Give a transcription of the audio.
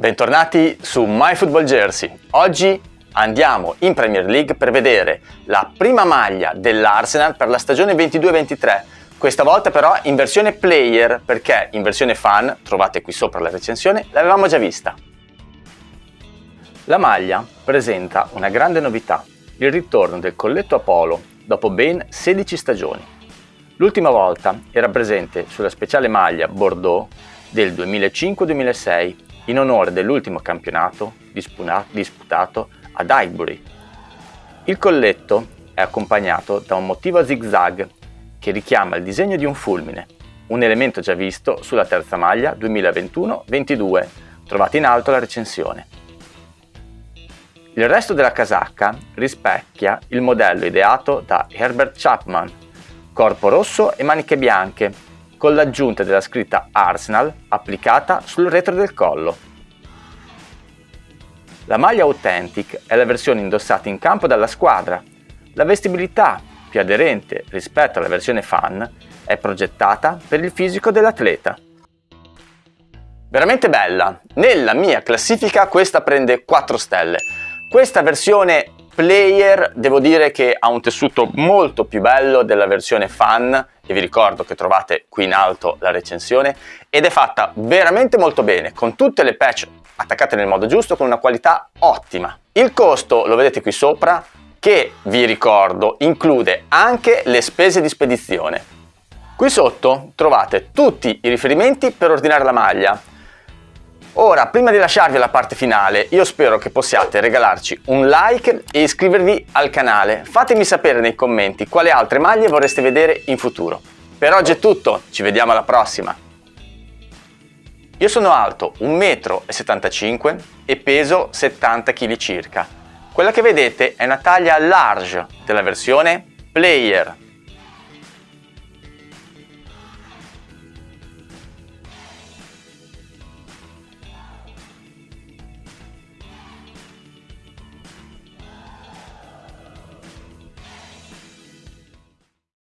Bentornati su MyFootballJersey. Oggi andiamo in Premier League per vedere la prima maglia dell'Arsenal per la stagione 22-23. Questa volta però in versione player perché in versione fan, trovate qui sopra la recensione, l'avevamo già vista. La maglia presenta una grande novità, il ritorno del colletto Apollo dopo ben 16 stagioni. L'ultima volta era presente sulla speciale maglia Bordeaux del 2005-2006 in onore dell'ultimo campionato disputato ad Highbury. Il colletto è accompagnato da un motivo a zigzag che richiama il disegno di un fulmine, un elemento già visto sulla terza maglia 2021-22, trovate in alto la recensione. Il resto della casacca rispecchia il modello ideato da Herbert Chapman, corpo rosso e maniche bianche, con l'aggiunta della scritta Arsenal applicata sul retro del collo. La maglia Authentic è la versione indossata in campo dalla squadra. La vestibilità, più aderente rispetto alla versione fan, è progettata per il fisico dell'atleta. Veramente bella! Nella mia classifica questa prende 4 stelle. Questa versione player devo dire che ha un tessuto molto più bello della versione fan e vi ricordo che trovate qui in alto la recensione ed è fatta veramente molto bene con tutte le patch attaccate nel modo giusto con una qualità ottima. Il costo lo vedete qui sopra che vi ricordo include anche le spese di spedizione. Qui sotto trovate tutti i riferimenti per ordinare la maglia Ora, prima di lasciarvi alla parte finale, io spero che possiate regalarci un like e iscrivervi al canale. Fatemi sapere nei commenti quali altre maglie vorreste vedere in futuro. Per oggi è tutto, ci vediamo alla prossima! Io sono alto 1,75 m e peso 70 kg circa. Quella che vedete è una taglia large della versione Player